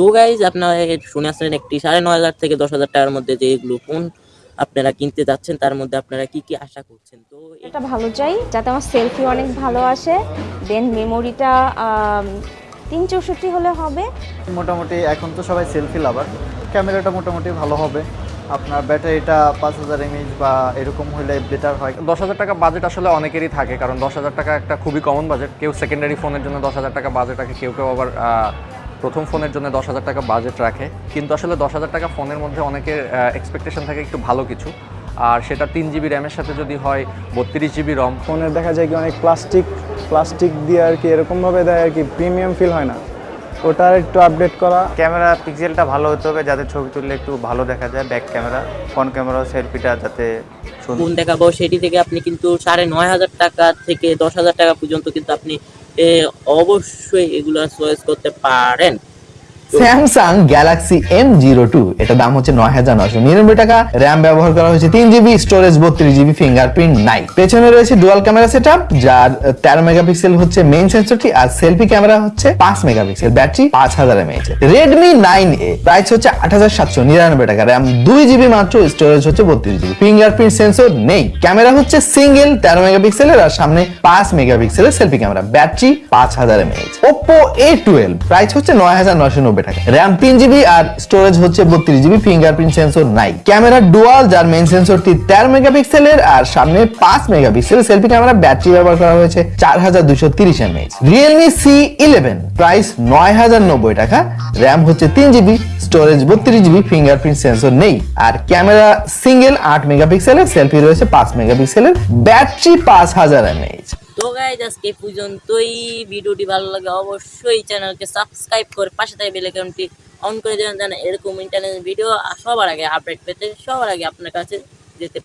তো গাইজ আপনারা শুনে আসলেন একটি সাড়ে নয় হাজার থেকে দশ হাজার টাকার মধ্যে যে এগুলো ফোন আপনারা কিনতে যাচ্ছেন তার মধ্যে আপনারা কি কি আশা করছেন? তো এটা ভালো চাই যাতে আমার সেলফি অনেক ভালো আসে দেন মেমোরিটা তিন চৌষট্টি হলে হবে। মোটামুটি এখন তো সবাই সেলফি লাভার ক্যামেরাটা মোটামুটি ভালো হবে। আপনার ব্যাটারিটা পাঁচ হাজার এমএইচ বা এরকম হলে বেটার হয়। দশ হাজার টাকা বাজেট আসলে অনেকেরই থাকে কারণ দশ হাজার টাকা একটা খুবই কমন বাজেট কেউ সেকেন্ডারি ফোনের জন্য দশ হাজার টাকা বাজেট রাখে কেউ কেউ আবার প্রথম ফোনের জন্য দশ হাজার টাকা বাজেট রাখে। কিন্তু আসলে দশ হাজার টাকা ফোনের মধ্যে অনেকের এক্সপেকটেশন থাকে একটু ভালো কিছু। আর সেটা তিন জিবি র্যামের সাথে যদি হয় বত্রিশ জিবি রম ফোনের দেখা যায় কি অনেক প্লাস্টিক প্লাস্টিক দিয়ে আর কি এরকমভাবে দেয় আর কি প্রিমিয়াম ফিল হয় না। ওটা একটু আপডেট করা। ক্যামেরা পিক্সেলটা ভালো হতে হবে যাতে ছবি তুললে একটু ভালো দেখা যায় ব্যাক ক্যামেরা ফ্রন্ট ক্যামেরা সেলফিটা যাতে ফোন দেখাবো। সেটি থেকে আপনি কিন্তু সাড়ে নয় হাজার টাকা থেকে দশ হাজার টাকা পর্যন্ত কিন্তু আপনি অবশ্যই এগুলা চয়েস করতে পারেন। Samsung Galaxy M zero two এটা দাম হচ্ছে নয় হাজার নয়শো নিরানব্বই টাকা। র্যাম ব্যবহার করা হয়েছে তিন জিবি স্টোরেজ বত্রিশ জিবি ফিঙ্গারপ্রিন্ট নাই। পেছনে রয়েছে ডুয়াল ক্যামেরা সেট যার তেরো মেগাপিক্সেল হচ্ছে মেইন সেন্সরটি আর সেলফি ক্যামেরা হচ্ছে পাঁচ মেগাপিক্সেল ব্যাটারি পাঁচ হাজার mAh Redmi nine A price হচ্ছে আট হাজার সাতশো নিরানব্বই টাকা। র্যাম দুই জিবি মাত্র স্টোরেজ হচ্ছে বত্রিশ জিবি ফিঙ্গারপ্রিন্ট সেন্সর নেই। ক্যামেরা হচ্ছে সিঙ্গেল তেরো মেগাপিক্সেলের আর সামনে পাঁচ মেগাপিক্সেলের সেলফি ক্যামেরা ব্যাটারি পাঁচ হাজার mAh Oppo A twelve price হচ্ছে নয় হাজার নয়শো নব্বই টাকা র্যাম তিন জিবি আর স্টোরেজ হচ্ছে বত্রিশ জিবি ফিঙ্গারপ্রিন্ট সেন্সর নাই। ক্যামেরা ডুয়াল যার মেইন সেন্সরটি তেরো মেগাপিক্সেলের আর সামনে পাঁচ মেগাপিক্সেলের সেলফি ক্যামেরা ব্যাটারি ব্যবহার করা হয়েছে চার হাজার দুশো তিরিশ mAh Realme C eleven price নয় হাজার নব্বই টাকা। র্যাম হচ্ছে তিন জিবি স্টোরেজ বত্রিশ জিবি ফিঙ্গারপ্রিন্ট সেন্সর নেই। আর ক্যামেরা সিঙ্গেল আট মেগাপিক্সেলের সেলফি রয়েছে পাঁচ মেগাপিক্সেলের ব্যাটারি পাঁচ হাজার এমএএইচ তো গাইজ আজকে পর্যন্তই। ভিডিওটি ভালো লাগে অবশ্যই চ্যানেলকে সাবস্ক্রাইব করে পাশে থাকে বেলাকাউন্টটি অন করে দেবেন, যেন এরকম ইন্টারনেট ভিডিও সবার আগে আপডেট পেতে সবার আগে আপনার কাছে যেতে